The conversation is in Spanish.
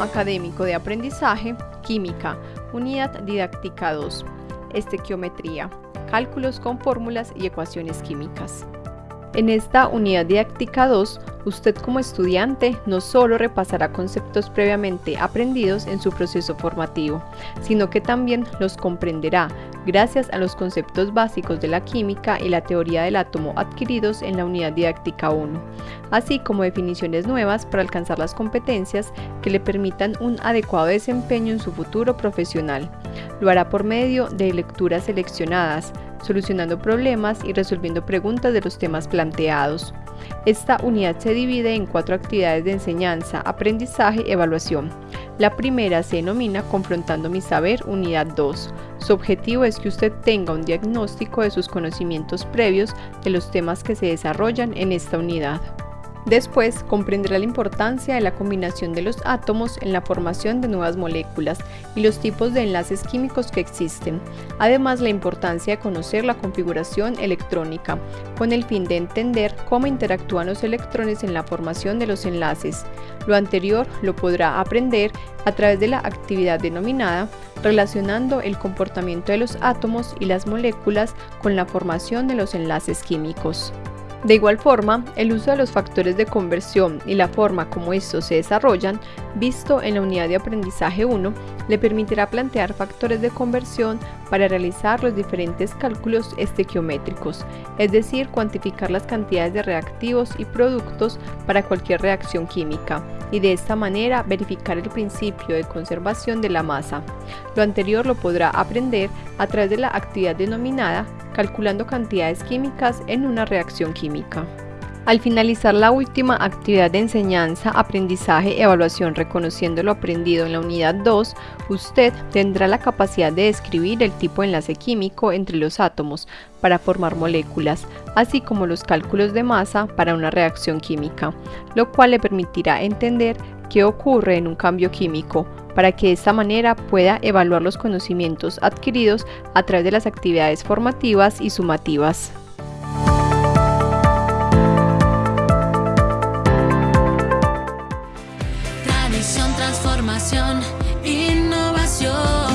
académico de aprendizaje, Química, Unidad Didáctica 2, Estequiometría, Cálculos con fórmulas y ecuaciones químicas. En esta unidad didáctica 2, usted como estudiante no solo repasará conceptos previamente aprendidos en su proceso formativo, sino que también los comprenderá gracias a los conceptos básicos de la química y la teoría del átomo adquiridos en la unidad didáctica 1, así como definiciones nuevas para alcanzar las competencias que le permitan un adecuado desempeño en su futuro profesional. Lo hará por medio de lecturas seleccionadas, solucionando problemas y resolviendo preguntas de los temas planteados. Esta unidad se divide en cuatro actividades de enseñanza, aprendizaje y evaluación. La primera se denomina Confrontando mi saber, unidad 2. Su objetivo es que usted tenga un diagnóstico de sus conocimientos previos de los temas que se desarrollan en esta unidad. Después comprenderá la importancia de la combinación de los átomos en la formación de nuevas moléculas y los tipos de enlaces químicos que existen, además la importancia de conocer la configuración electrónica, con el fin de entender cómo interactúan los electrones en la formación de los enlaces. Lo anterior lo podrá aprender a través de la actividad denominada relacionando el comportamiento de los átomos y las moléculas con la formación de los enlaces químicos. De igual forma, el uso de los factores de conversión y la forma como estos se desarrollan, visto en la unidad de aprendizaje 1, le permitirá plantear factores de conversión para realizar los diferentes cálculos estequiométricos, es decir, cuantificar las cantidades de reactivos y productos para cualquier reacción química, y de esta manera verificar el principio de conservación de la masa. Lo anterior lo podrá aprender a través de la actividad denominada calculando cantidades químicas en una reacción química. Al finalizar la última actividad de enseñanza, aprendizaje, evaluación reconociendo lo aprendido en la unidad 2, usted tendrá la capacidad de describir el tipo de enlace químico entre los átomos para formar moléculas, así como los cálculos de masa para una reacción química, lo cual le permitirá entender qué ocurre en un cambio químico, para que de esta manera pueda evaluar los conocimientos adquiridos a través de las actividades formativas y sumativas. Innovación.